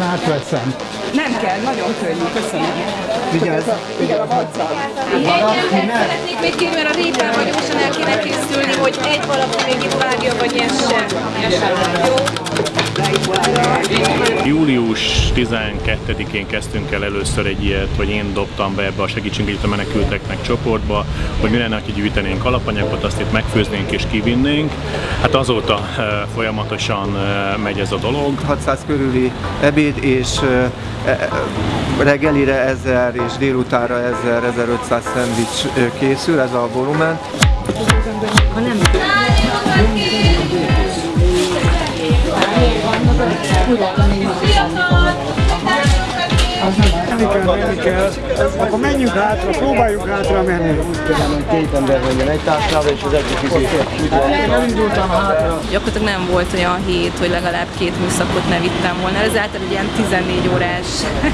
Átveszem. Nem kell, nagyon könnyű, köszönöm. Vigyázz. Igen, a vaccam. Szeretnék még kérni, mert a répával gyorsan el kéne készülni, hogy egy valaki még itt vágja, vagy nyesse. Jó? Július 12-én kezdtünk el először egy ilyet, vagy én dobtam be ebbe a segítsünk itt a menekülteknek csoportba, hogy mi lenne, ha gyűjtenénk alapanyagot, azt itt megfőznénk és kivinnénk. Hát azóta eh, folyamatosan eh, megy ez a dolog. 600 körüli ebéd, és ö, e, reggelire 1000 és délutánra 1000-1500 szendvics készül, ez a volumen. menni hátra, próbáljuk hátra menni. Két ember menjen egy társába, és az egyik izé. Elindultam hátra. Gyakorlatilag nem volt olyan hét, hogy legalább két műszakot ne vittem volna. Ez általában egy ilyen 14 órás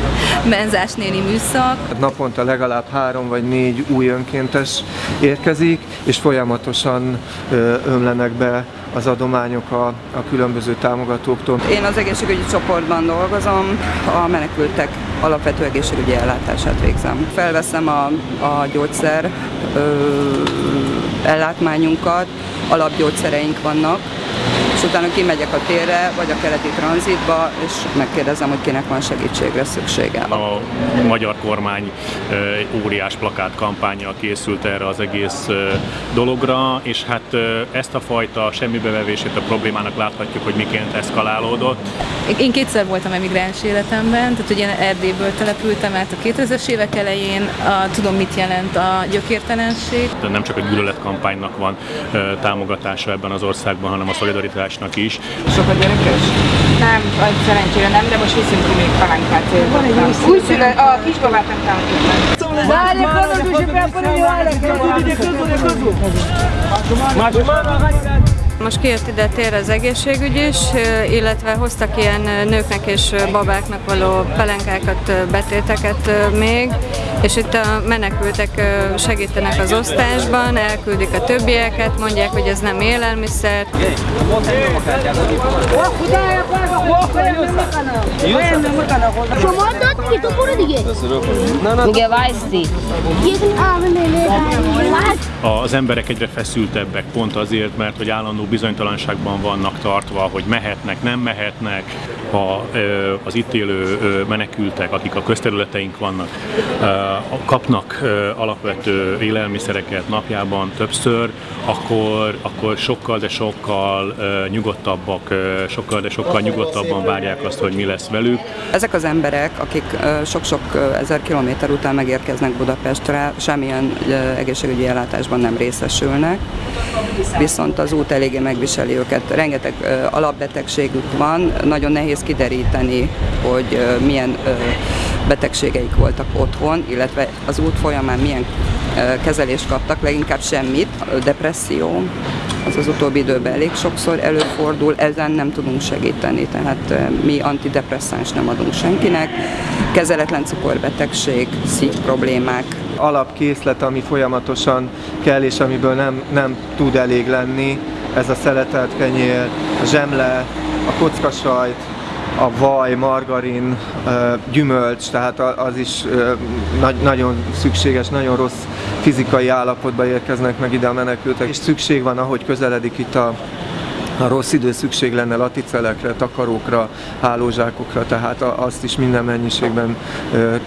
benzás néni műszak. Naponta legalább három vagy négy új önkéntes érkezik, és folyamatosan ömlenek be az adományok a, a különböző támogatóktól. Én az egészségügyi csoportban dolgozom, a menekültek alapvető egészségügyi ellátását végzem. Felveszem a, a gyógyszer ö, ellátmányunkat, alapgyógyszereink vannak, és utána kimegyek a térre, vagy a keleti tranzitba, és megkérdezem, hogy kinek van segítségre szüksége. A magyar kormány óriás plakát kampánya készült erre az egész dologra, és hát ezt a fajta semmibevevését a problémának láthatjuk, hogy miként eszkalálódott. Én kétszer voltam emigráns életemben, tehát ugye Erdélyből települtem át a 2000-es évek elején, a, tudom mit jelent a gyökértelenség. Nem csak a gyűlöletkampánynak van támogatása ebben az országban, hanem a szolidaritásnak is. Sok a gyerekes? Nem, vagy szerencsére nem, de most viszünk ki még palánkát. Újszülő, a kisbabát nem támogatjuk meg. Várj, kodod, hogy bepadolja Most kijött ide tér az egészségügy is, illetve hoztak ilyen nőknek és babáknak való pelenkákat, betéteket még, és itt a menekültek segítenek az osztásban, elküldik a többieket, mondják, hogy ez nem élelmiszer. شما داد دیگه تو برو دیگه میگه وایستی یه دونه آمن Az emberek egyre feszültebbek pont azért, mert hogy állandó bizonytalanságban vannak tartva, hogy mehetnek, nem mehetnek, ö, az itt élő menekültek, akik a közterületeink vannak, kapnak alapvető élelmiszereket napjában többször, akkor, akkor sokkal, de sokkal nyugodtabbak, sokkal, de sokkal nyugodtabban várják azt, hogy mi lesz velük. Ezek az emberek, akik sok-sok ezer kilométer után megérkeznek Budapestre, semmilyen egészségügyi ellátásban nem részesülnek, viszont az út eléggé megviseli őket. Rengeteg alapbetegségük van, nagyon nehéz kideríteni, hogy milyen betegségeik voltak otthon, illetve az út folyamán milyen kezelést kaptak, leginkább semmit, depresszió, az az utóbbi időben elég sokszor előfordul, ezen nem tudunk segíteni, tehát eh, mi antidepresszáns nem adunk senkinek, kezeletlen cukorbetegség, szív problémák, Alapkészlet, ami folyamatosan kell, és amiből nem, nem tud elég lenni, ez a szeletelt kenyér, a zsemle, a kockasajt, a vaj, margarin, gyümölcs, tehát az is nagyon szükséges, nagyon rossz fizikai állapotba érkeznek meg ide a menekültek, és szükség van, ahogy közeledik itt a a rossz idő szükség lenne laticelekre, takarókra, hálózsákokra, tehát azt is minden mennyiségben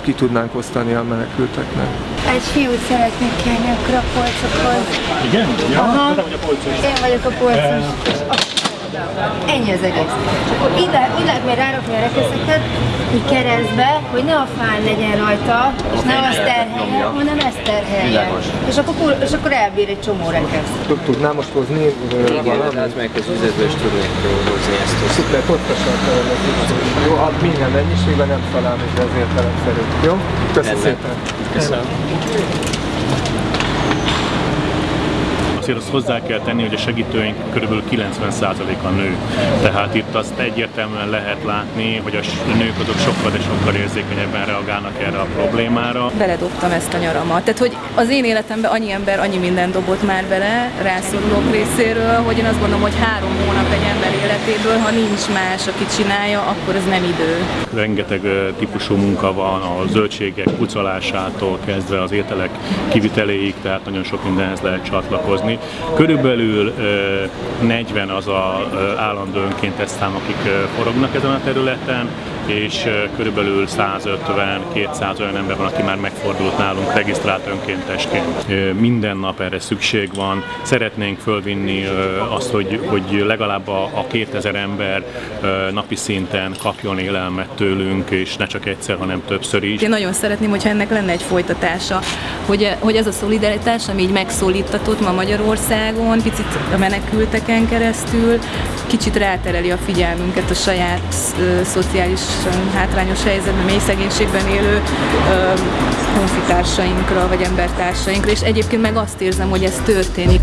ki tudnánk osztani a menekülteknek. Egy fiút szeretnék kérni akkor a polcokhoz. Igen? Ja, Aha. hogy a polcos. Én vagyok a polcos. Ennyi az egész. És akkor így lehet, úgy lehet még rárakni a rekeszeket, így keresztbe, hogy ne a fán legyen rajta, és ne azt terhelje, hanem ezt terhelje. És akkor, és akkor elbír egy csomó rekeszt. Tudnám most hozni Igen, hát meg az üzletből is tudnék hozni ezt. Szuper, pontosan Jó, hát minden mennyiségben nem talán, és ezért szerint. Jó? Köszönöm szépen. Köszönöm. Azért azt hozzá kell tenni, hogy a segítőink kb. 90%-a nő. Tehát itt azt egyértelműen lehet látni, hogy a nők azok sokkal, de sokkal érzékenyebben reagálnak erre a problémára. Beledobtam ezt a nyaramat. Tehát, hogy az én életemben annyi ember annyi minden dobott már bele rászorulók részéről, hogy én azt gondolom, hogy három hónap egy ember életéből, ha nincs más, aki csinálja, akkor ez nem idő. Rengeteg típusú munka van, a zöldségek pucolásától kezdve az ételek kiviteléig, tehát nagyon sok mindenhez lehet csatlakozni. Körülbelül 40 az a állandó önkéntes szám, akik forognak ezen a területen, és körülbelül 150-200 olyan ember van, aki már megfordult nálunk regisztrált önkéntesként. Minden nap erre szükség van. Szeretnénk fölvinni azt, hogy, hogy legalább a, a 2000 ember napi szinten kapjon élelmet tőlünk, és ne csak egyszer, hanem többször is. Én nagyon szeretném, hogyha ennek lenne egy folytatása, hogy, hogy ez a szolidaritás, ami így megszólítatott ma Magyarországon, picit a menekülteken keresztül, kicsit rátereli a figyelmünket a saját uh, szociális hátrányos helyzetben, mély szegénységben élő honfitársainkra vagy embertársainkra, és egyébként meg azt érzem, hogy ez történik.